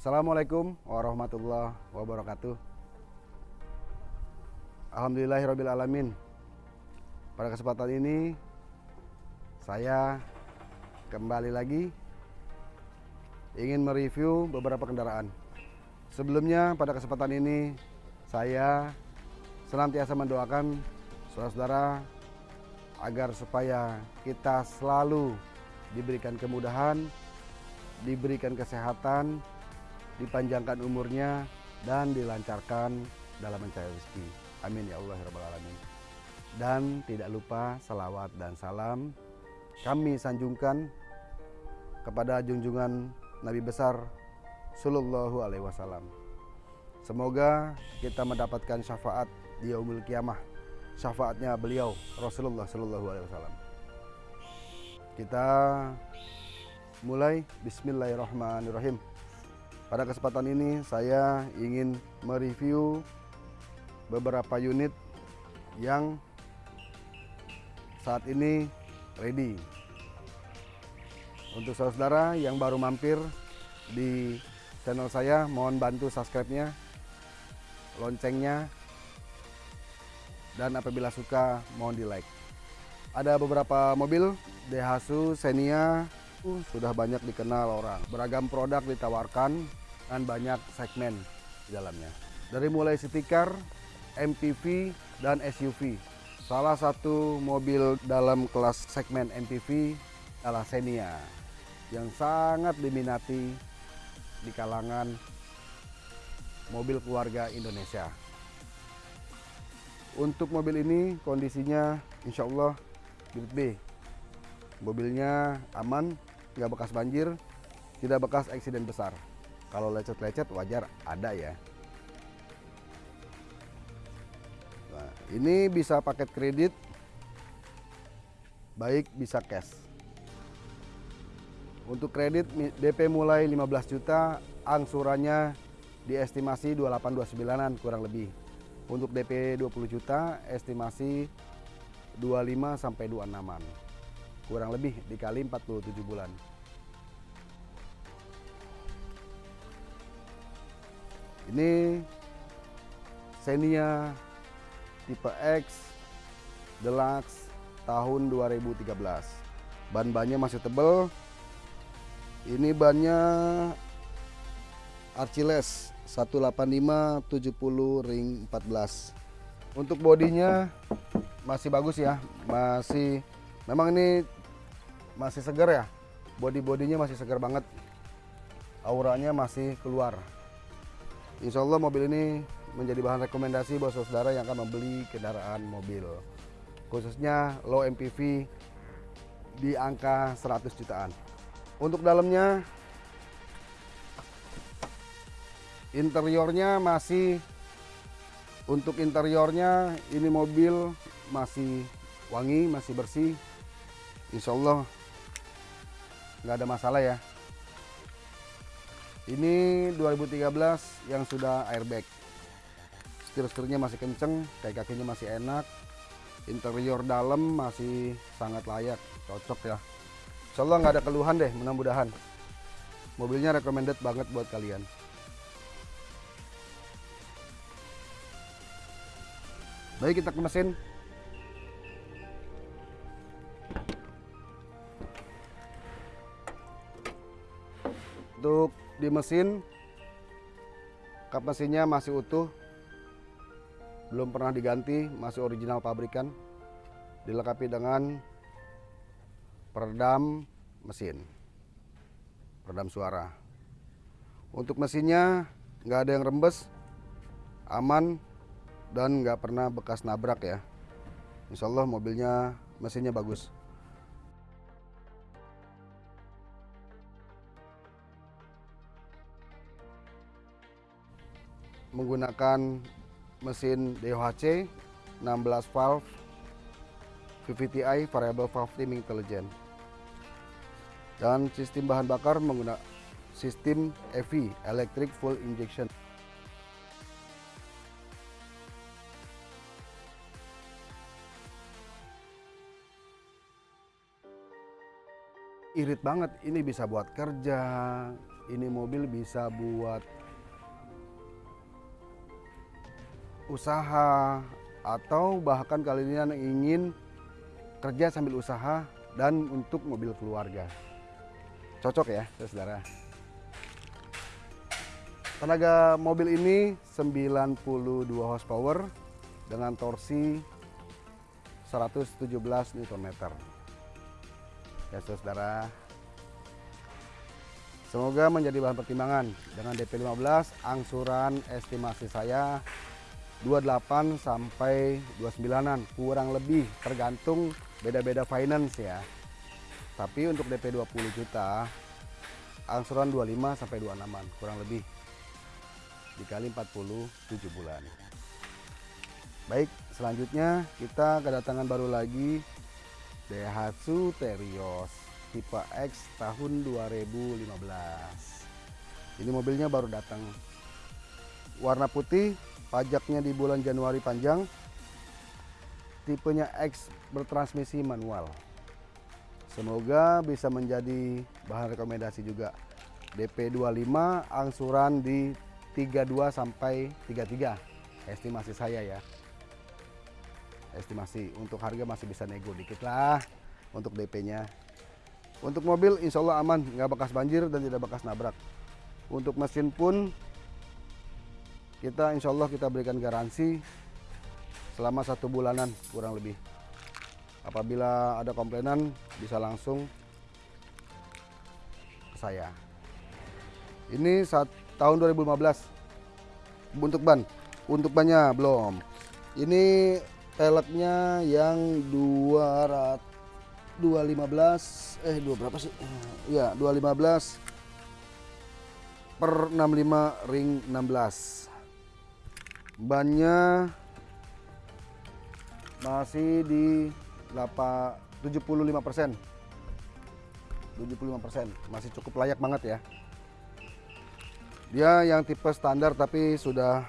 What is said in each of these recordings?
Assalamualaikum warahmatullahi wabarakatuh. Alhamdulillahirrahmanirrahim. Pada kesempatan ini saya kembali lagi ingin mereview beberapa kendaraan. Sebelumnya pada kesempatan ini saya senantiasa mendoakan saudara-saudara agar supaya kita selalu diberikan kemudahan, diberikan kesehatan, dipanjangkan umurnya, dan dilancarkan dalam mencari rezeki. Amin ya Allah ya Rabbal Alamin. Dan tidak lupa salawat dan salam kami sanjungkan kepada junjungan Nabi besar Sallallahu Alaihi Wasallam. Semoga kita mendapatkan syafaat di yaumul kiamah. Syafaatnya beliau Rasulullah Sallallahu Alaihi Wasallam. Kita mulai Bismillahirrahmanirrahim. Pada kesempatan ini saya ingin mereview beberapa unit yang saat ini ready. Untuk saudara-saudara yang baru mampir di channel saya, mohon bantu subscribe-nya, loncengnya, dan apabila suka mohon di like. Ada beberapa mobil Daihatsu Xenia sudah banyak dikenal orang. Beragam produk ditawarkan dan banyak segmen di dalamnya. Dari mulai city car, MPV, dan SUV. Salah satu mobil dalam kelas segmen MPV adalah Xenia yang sangat diminati di kalangan mobil keluarga Indonesia. Untuk mobil ini kondisinya insya Allah grade B. Mobilnya aman, nggak bekas banjir, tidak bekas eksiden besar. Kalau lecet-lecet wajar ada ya. Nah, ini bisa paket kredit, baik bisa cash. Untuk kredit DP mulai 15 juta, angsurannya diestimasi 28-29an kurang lebih. Untuk DP 20 juta, estimasi 25 sampai 26an. Kurang lebih dikali 47 bulan. Ini Xenia tipe X Deluxe tahun 2013. Ban-bannya masih tebal, ini bannya Archiles 185 70 ring 14. Untuk bodinya masih bagus ya, masih memang ini masih segar ya. Body-bodinya masih segar banget. Auranya masih keluar. Insya Allah mobil ini menjadi bahan rekomendasi buat saudara yang akan membeli kendaraan mobil. Khususnya low MPV di angka 100 jutaan. Untuk dalamnya interiornya masih untuk interiornya ini mobil masih wangi, masih bersih. Insya Allah nggak ada masalah ya. Ini 2013 yang sudah airbag. Setir-setirnya masih kenceng, kayak kakinya masih enak. Interior dalam masih sangat layak, cocok ya. Insya Allah nggak ada keluhan deh mudah-mudahan. Mobilnya recommended banget buat kalian. Baik kita ke mesin. Untuk di mesin, kap mesinnya masih utuh, belum pernah diganti, masih original pabrikan. Dilengkapi dengan peredam mesin peredam suara. Untuk mesinnya nggak ada yang rembes aman dan nggak pernah bekas nabrak ya. Insya Allah mobilnya mesinnya bagus menggunakan mesin DOHC 16 valve VVTi Variable Valve Timing Intelligent. Dan sistem bahan bakar menggunakan sistem EV Electric Full Injection. Irit banget ini bisa buat kerja ini mobil bisa buat usaha atau bahkan kalian ingin kerja sambil usaha dan untuk mobil keluarga. Cocok ya, saudara. Tenaga mobil ini 92 horsepower dengan torsi 117 Nm. Ya, saudara. Semoga menjadi bahan pertimbangan dengan DP 15 angsuran estimasi saya 28 sampai 29-an kurang lebih tergantung beda-beda finance ya. Tapi untuk DP 20 juta angsuran 25 sampai 26-an kurang lebih dikali 47 bulan. Baik, selanjutnya kita kedatangan baru lagi Daihatsu Terios tipe X tahun 2015. Ini mobilnya baru datang. Warna putih, pajaknya di bulan Januari panjang. Tipenya X bertransmisi manual. Semoga bisa menjadi bahan rekomendasi juga. DP 25 angsuran di 32 sampai 33 estimasi saya ya estimasi untuk harga masih bisa nego dikit lah untuk DP nya untuk mobil insya Allah aman nggak bekas banjir dan tidak bekas nabrak untuk mesin pun kita insya Allah kita berikan garansi selama satu bulanan kurang lebih. Apabila ada komplainan bisa langsung ke saya. Ini saat tahun 2015 untuk ban. Untuk bannya belum. Ini peleknya yang 200 215 eh dua berapa sih? Ya 215 per 65 ring 16 bannya masih di 8, 75 persen. 75 persen. Masih cukup layak banget ya. Dia yang tipe standar tapi sudah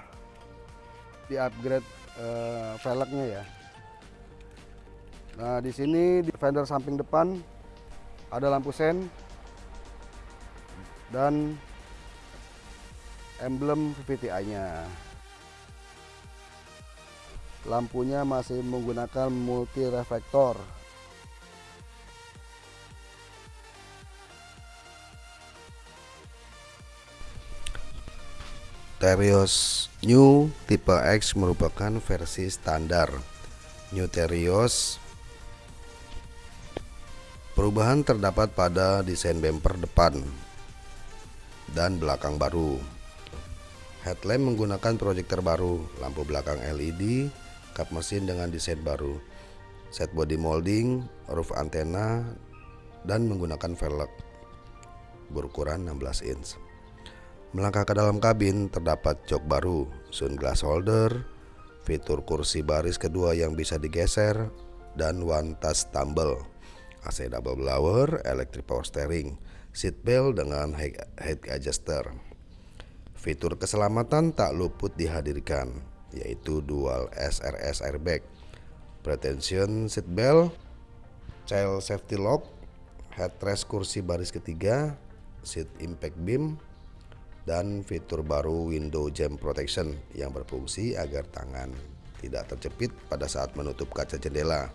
di upgrade uh, velgnya ya. Nah, di sini di fender samping depan ada lampu sen dan emblem VVTi-nya. Lampunya masih menggunakan multi reflektor. Terios New tipe X merupakan versi standar. New Terios Perubahan terdapat pada desain bumper depan dan belakang baru. Headlamp menggunakan proyektor baru, lampu belakang LED, kap mesin dengan desain baru, set body molding, roof antena, dan menggunakan velg berukuran 16 inch. Melangkah ke dalam kabin terdapat jok baru, sunglass holder, fitur kursi baris kedua yang bisa digeser, dan one touch tumble. AC double blower, electric power steering, seat belt dengan head adjuster. Fitur keselamatan tak luput dihadirkan, yaitu dual SRS airbag, pretension seat belt, child safety lock, headrest kursi baris ketiga, seat impact beam, dan fitur baru window jam protection yang berfungsi agar tangan tidak terjepit pada saat menutup kaca jendela.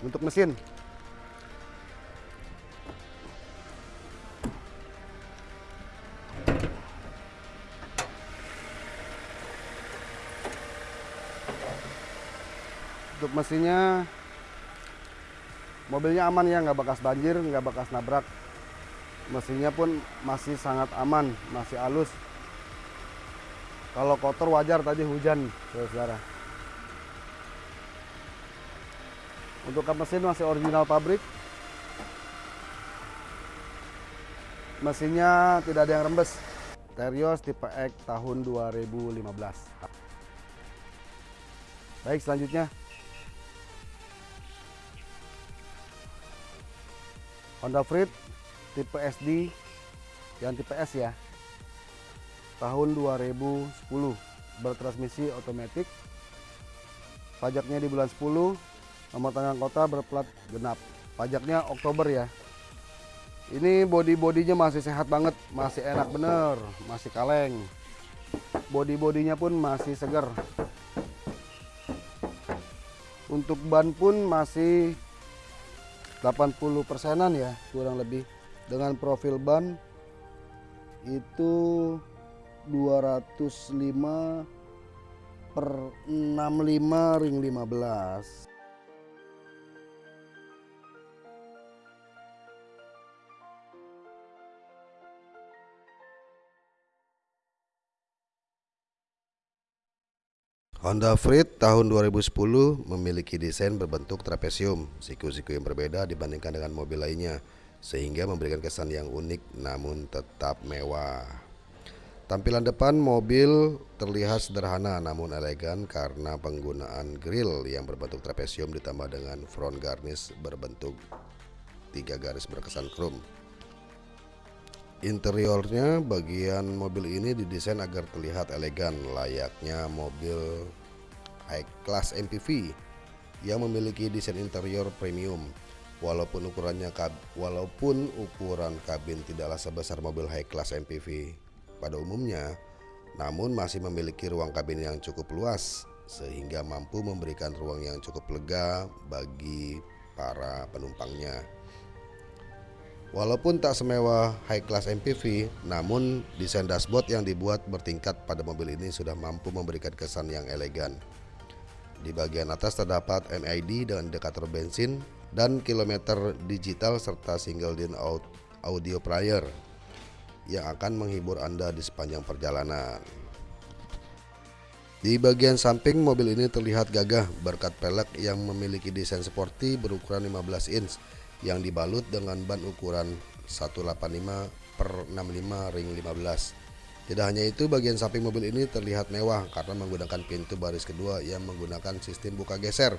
Untuk mesin. Untuk mesinnya mobilnya aman ya nggak bekas banjir nggak bekas nabrak. Mesinnya pun masih sangat aman masih halus. Kalau kotor wajar tadi hujan saudara untuk kap mesin masih original pabrik. Mesinnya tidak ada yang rembes. Terios tipe X tahun 2015 baik selanjutnya. Honda Freed tipe SD yang tipe S ya. Tahun 2010 bertransmisi otomatis. Pajaknya di bulan 10 nomor tangan kota berplat genap. Pajaknya Oktober ya. Ini body-bodinya masih sehat banget masih enak bener masih kaleng. Body-bodinya pun masih segar untuk ban pun masih 80 persenan ya kurang lebih. Dengan profil ban itu 205 per 65 ring 15 Honda Freed tahun 2010 memiliki desain berbentuk trapesium, siku-siku yang berbeda dibandingkan dengan mobil lainnya, sehingga memberikan kesan yang unik namun tetap mewah. Tampilan depan mobil terlihat sederhana namun elegan karena penggunaan grill yang berbentuk trapesium ditambah dengan front garnish berbentuk tiga garis berkesan chrome. Interiornya bagian mobil ini didesain agar terlihat elegan layaknya mobil high class MPV yang memiliki desain interior premium. Walaupun ukurannya walaupun ukuran kabin tidaklah sebesar mobil high class MPV pada umumnya, namun masih memiliki ruang kabin yang cukup luas sehingga mampu memberikan ruang yang cukup lega bagi para penumpangnya. Walaupun tak semewah high class MPV, namun desain dashboard yang dibuat bertingkat pada mobil ini sudah mampu memberikan kesan yang elegan. Di bagian atas terdapat MID dan indikator bensin dan kilometer digital serta single din audio player yang akan menghibur Anda di sepanjang perjalanan. Di bagian samping mobil ini terlihat gagah berkat pelek yang memiliki desain sporty berukuran 15 inch yang dibalut dengan ban ukuran 185 per 65 ring 15 tidak hanya itu bagian samping mobil ini terlihat mewah karena menggunakan pintu baris kedua yang menggunakan sistem buka geser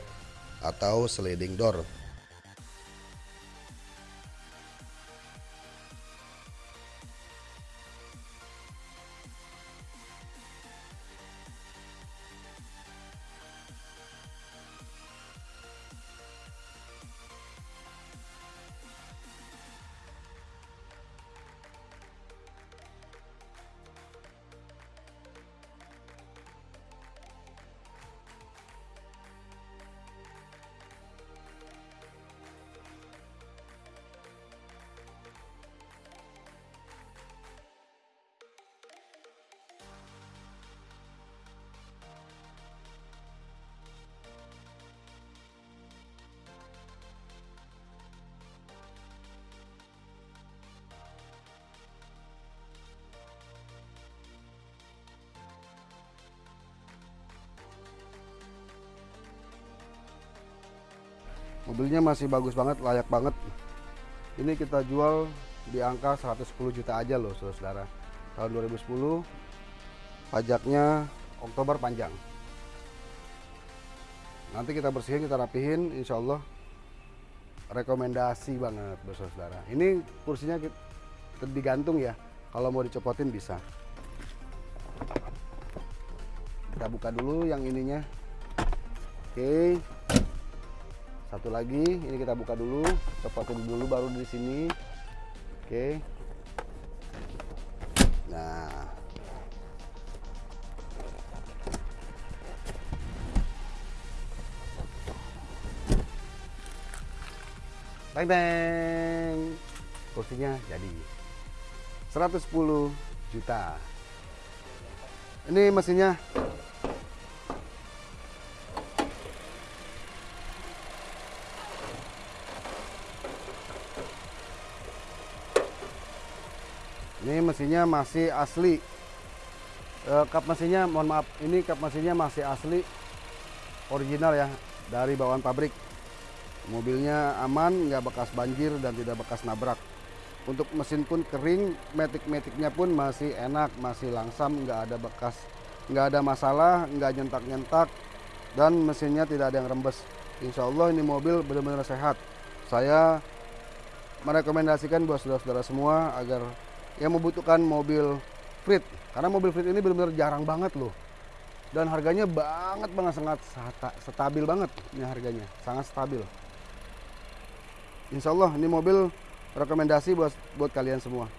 atau sliding door mobilnya masih bagus banget layak banget. Ini kita jual di angka 110 juta aja loh saudara tahun 2010 pajaknya Oktober panjang. Nanti kita bersihin kita rapihin Insya Allah rekomendasi banget saudara ini kursinya digantung ya kalau mau dicopotin bisa. Kita buka dulu yang ininya. Oke satu lagi ini kita buka dulu. Copotin dulu baru di sini. Oke. Nah. Teng teng kursinya jadi. 110 juta. Ini mesinnya ini mesinnya masih asli. E, kap mesinnya mohon maaf ini kap mesinnya masih asli original ya dari bawaan pabrik. Mobilnya aman nggak bekas banjir dan tidak bekas nabrak. Untuk mesin pun kering metik-metiknya pun masih enak masih langsam nggak ada bekas nggak ada masalah nggak nyentak-nyentak dan mesinnya tidak ada yang rembes. Insya Allah ini mobil benar-benar sehat. Saya merekomendasikan buat saudara-saudara semua agar yang membutuhkan mobil Frit. Karena mobil Frit ini benar-benar jarang banget loh. Dan harganya banget banget sangat stabil banget ini harganya. Sangat stabil. Insya Allah ini mobil rekomendasi buat buat kalian semua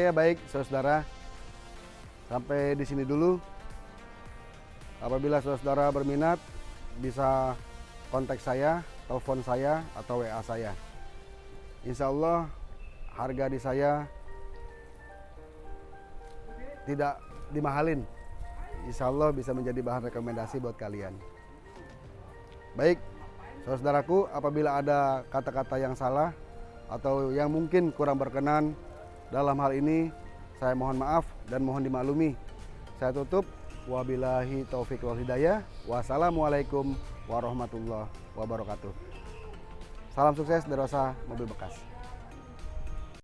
Oke ya baik saudara sampai di sini dulu. Apabila saudara berminat bisa kontak saya, telepon saya atau WA saya. Insya Allah harga di saya tidak dimahalin. Insya Allah bisa menjadi bahan rekomendasi buat kalian. Baik, saudaraku, apabila ada kata-kata yang salah atau yang mungkin kurang berkenan dalam hal ini saya mohon maaf dan mohon dimaklumi. Saya tutup. Wabillahi taufik wal hidayah. Wassalamualaikum warahmatullahi wabarakatuh. Salam sukses dari Mobil Bekas.